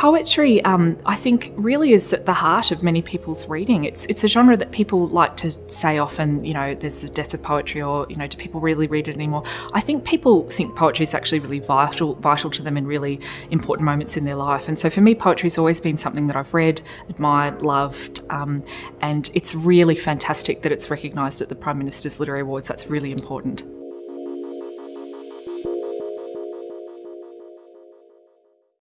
Poetry, um, I think, really is at the heart of many people's reading. It's it's a genre that people like to say often. You know, there's the death of poetry, or you know, do people really read it anymore? I think people think poetry is actually really vital vital to them in really important moments in their life. And so for me, poetry has always been something that I've read, admired, loved, um, and it's really fantastic that it's recognised at the Prime Minister's Literary Awards. That's really important.